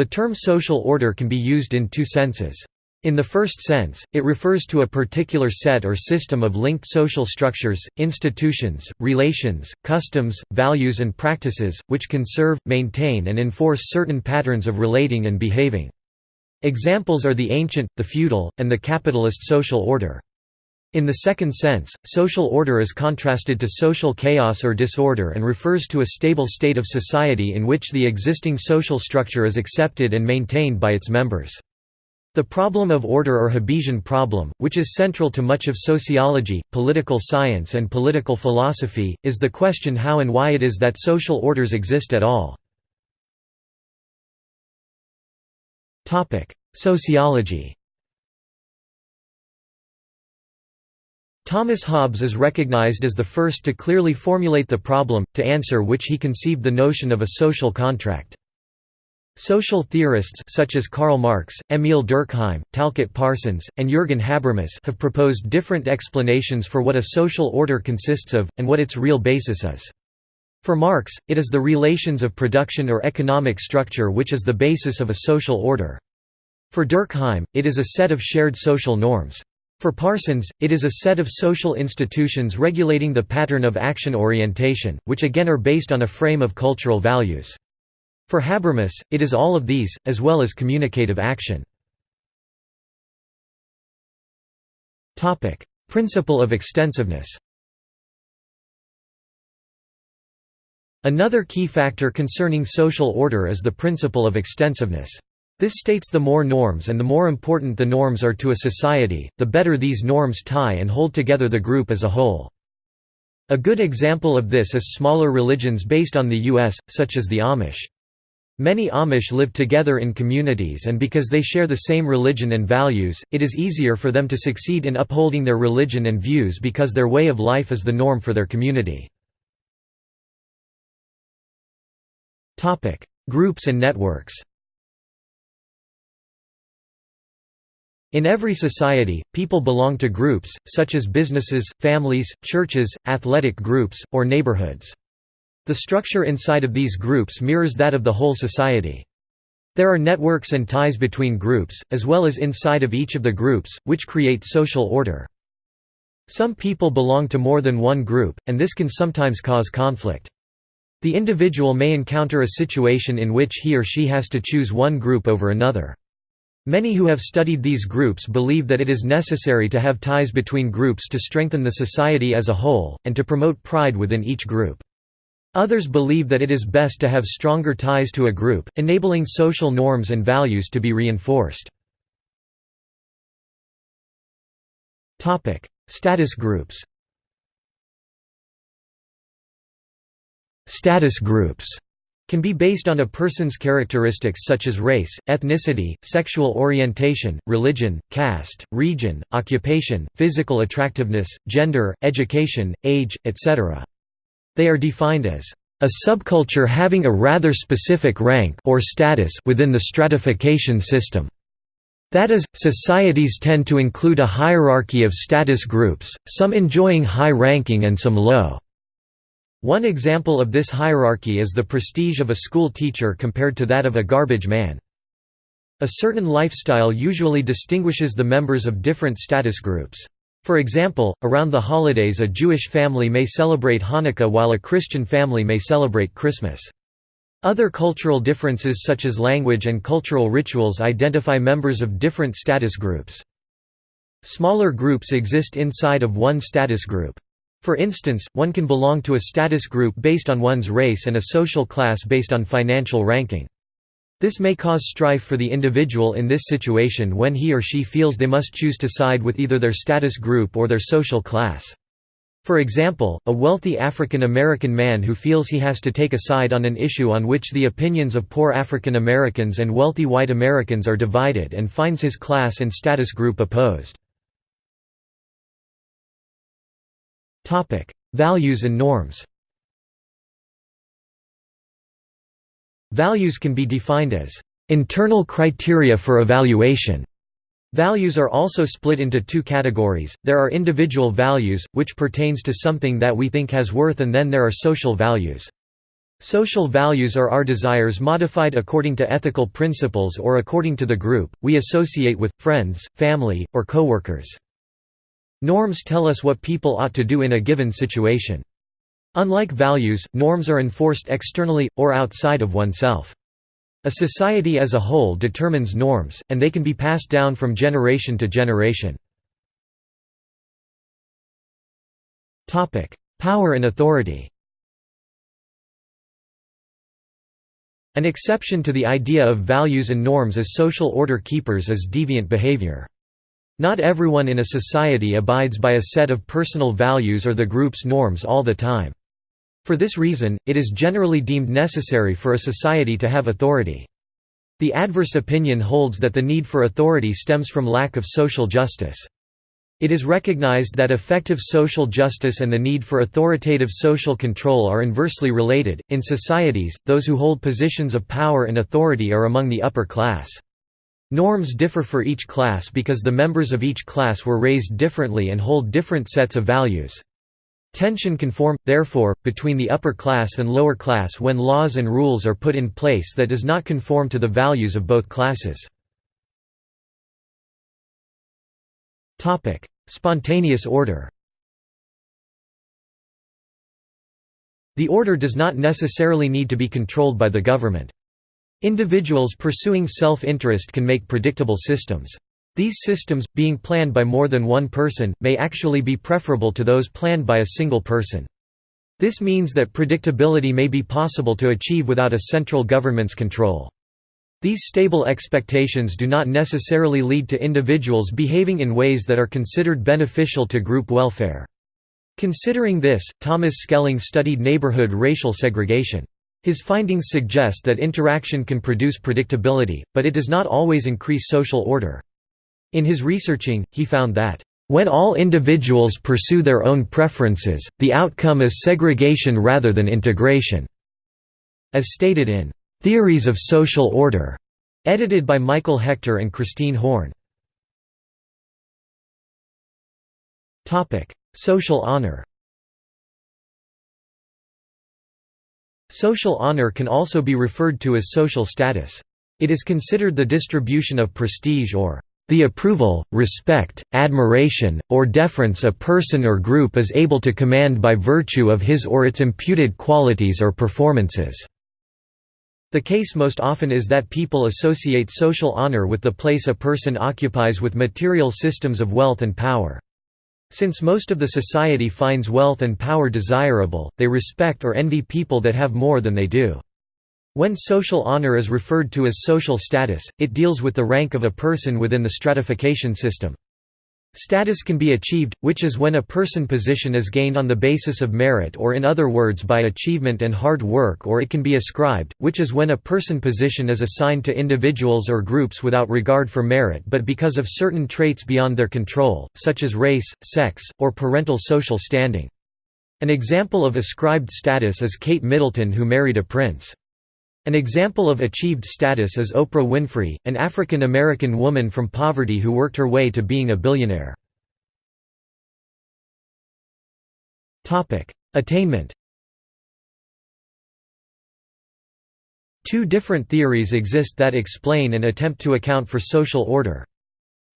The term social order can be used in two senses. In the first sense, it refers to a particular set or system of linked social structures, institutions, relations, customs, values and practices, which conserve, maintain and enforce certain patterns of relating and behaving. Examples are the ancient, the feudal, and the capitalist social order. In the second sense, social order is contrasted to social chaos or disorder and refers to a stable state of society in which the existing social structure is accepted and maintained by its members. The problem of order or Hobbesian problem, which is central to much of sociology, political science and political philosophy, is the question how and why it is that social orders exist at all. Sociology Thomas Hobbes is recognized as the first to clearly formulate the problem, to answer which he conceived the notion of a social contract. Social theorists such as Karl Marx, Émile Durkheim, Talcott Parsons, and Jürgen Habermas have proposed different explanations for what a social order consists of, and what its real basis is. For Marx, it is the relations of production or economic structure which is the basis of a social order. For Durkheim, it is a set of shared social norms. For Parsons, it is a set of social institutions regulating the pattern of action orientation, which again are based on a frame of cultural values. For Habermas, it is all of these, as well as communicative action. Principle of extensiveness Another key factor concerning social order is the principle of extensiveness. This states the more norms and the more important the norms are to a society, the better these norms tie and hold together the group as a whole. A good example of this is smaller religions based on the U.S., such as the Amish. Many Amish live together in communities and because they share the same religion and values, it is easier for them to succeed in upholding their religion and views because their way of life is the norm for their community. Groups and networks In every society, people belong to groups, such as businesses, families, churches, athletic groups, or neighborhoods. The structure inside of these groups mirrors that of the whole society. There are networks and ties between groups, as well as inside of each of the groups, which create social order. Some people belong to more than one group, and this can sometimes cause conflict. The individual may encounter a situation in which he or she has to choose one group over another. Many who have studied these groups believe that it is necessary to have ties between groups to strengthen the society as a whole, and to promote pride within each group. Others believe that it is best to have stronger ties to a group, enabling social norms and values to be reinforced. Status groups Status groups can be based on a person's characteristics such as race, ethnicity, sexual orientation, religion, caste, region, occupation, physical attractiveness, gender, education, age, etc. They are defined as a subculture having a rather specific rank or status within the stratification system. That is, societies tend to include a hierarchy of status groups, some enjoying high ranking and some low. One example of this hierarchy is the prestige of a school teacher compared to that of a garbage man. A certain lifestyle usually distinguishes the members of different status groups. For example, around the holidays a Jewish family may celebrate Hanukkah while a Christian family may celebrate Christmas. Other cultural differences such as language and cultural rituals identify members of different status groups. Smaller groups exist inside of one status group. For instance, one can belong to a status group based on one's race and a social class based on financial ranking. This may cause strife for the individual in this situation when he or she feels they must choose to side with either their status group or their social class. For example, a wealthy African American man who feels he has to take a side on an issue on which the opinions of poor African Americans and wealthy white Americans are divided and finds his class and status group opposed. Values and norms Values can be defined as internal criteria for evaluation. Values are also split into two categories, there are individual values, which pertains to something that we think has worth and then there are social values. Social values are our desires modified according to ethical principles or according to the group, we associate with, friends, family, or coworkers. Norms tell us what people ought to do in a given situation. Unlike values, norms are enforced externally, or outside of oneself. A society as a whole determines norms, and they can be passed down from generation to generation. Power and authority An exception to the idea of values and norms as social order keepers is deviant behavior. Not everyone in a society abides by a set of personal values or the group's norms all the time. For this reason, it is generally deemed necessary for a society to have authority. The adverse opinion holds that the need for authority stems from lack of social justice. It is recognized that effective social justice and the need for authoritative social control are inversely related. In societies, those who hold positions of power and authority are among the upper class. Norms differ for each class because the members of each class were raised differently and hold different sets of values. Tension can form, therefore, between the upper class and lower class when laws and rules are put in place that does not conform to the values of both classes. Spontaneous order The order does not necessarily need to be controlled by the government. Individuals pursuing self-interest can make predictable systems. These systems, being planned by more than one person, may actually be preferable to those planned by a single person. This means that predictability may be possible to achieve without a central government's control. These stable expectations do not necessarily lead to individuals behaving in ways that are considered beneficial to group welfare. Considering this, Thomas Schelling studied neighborhood racial segregation. His findings suggest that interaction can produce predictability, but it does not always increase social order. In his researching, he found that, "...when all individuals pursue their own preferences, the outcome is segregation rather than integration." As stated in Theories of Social Order, edited by Michael Hechter and Christine Horne. Social honor. Social honor can also be referred to as social status. It is considered the distribution of prestige or the approval, respect, admiration, or deference a person or group is able to command by virtue of his or its imputed qualities or performances. The case most often is that people associate social honor with the place a person occupies with material systems of wealth and power. Since most of the society finds wealth and power desirable, they respect or envy people that have more than they do. When social honor is referred to as social status, it deals with the rank of a person within the stratification system. Status can be achieved, which is when a person position is gained on the basis of merit or in other words by achievement and hard work or it can be ascribed, which is when a person position is assigned to individuals or groups without regard for merit but because of certain traits beyond their control, such as race, sex, or parental social standing. An example of ascribed status is Kate Middleton who married a prince. An example of achieved status is Oprah Winfrey, an African American woman from poverty who worked her way to being a billionaire. Attainment Two different theories exist that explain and attempt to account for social order.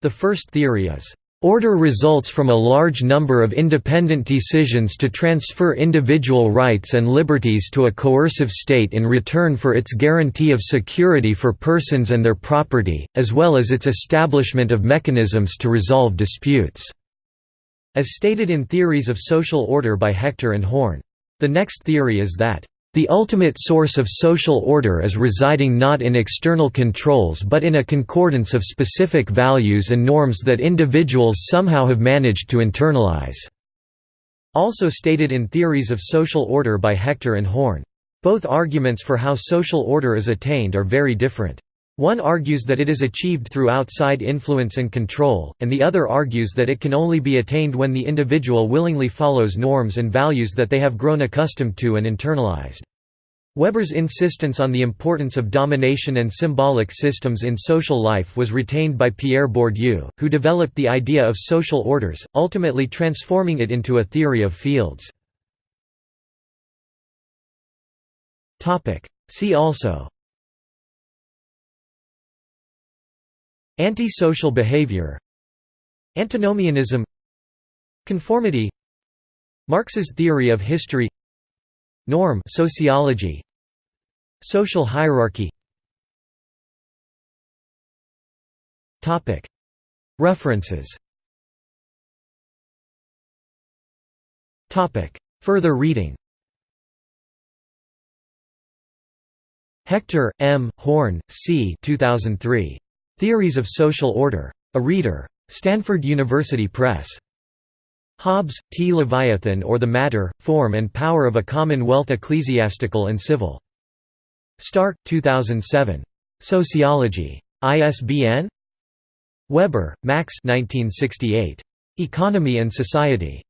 The first theory is Order results from a large number of independent decisions to transfer individual rights and liberties to a coercive state in return for its guarantee of security for persons and their property, as well as its establishment of mechanisms to resolve disputes." As stated in Theories of Social Order by Hechter and Horne. The next theory is that the ultimate source of social order is residing not in external controls but in a concordance of specific values and norms that individuals somehow have managed to internalize." Also stated in Theories of Social Order by Hechter and Horne. Both arguments for how social order is attained are very different. One argues that it is achieved through outside influence and control, and the other argues that it can only be attained when the individual willingly follows norms and values that they have grown accustomed to and internalized. Weber's insistence on the importance of domination and symbolic systems in social life was retained by Pierre Bourdieu, who developed the idea of social orders, ultimately transforming it into a theory of fields. See also Antisocial behavior Antinomianism Conformity Marx's theory of history Norm sociology Social hierarchy Topic References Topic Further reading Hechter, M., Horne, C. 2003. Theories of Social Order. A Reader. Stanford University Press. Hobbes, T. Leviathan or the Matter, Form and Power of a Commonwealth Ecclesiastical and Civil. Stark, 2007. Sociology. ISBN? Weber, Max 1968. Economy and Society.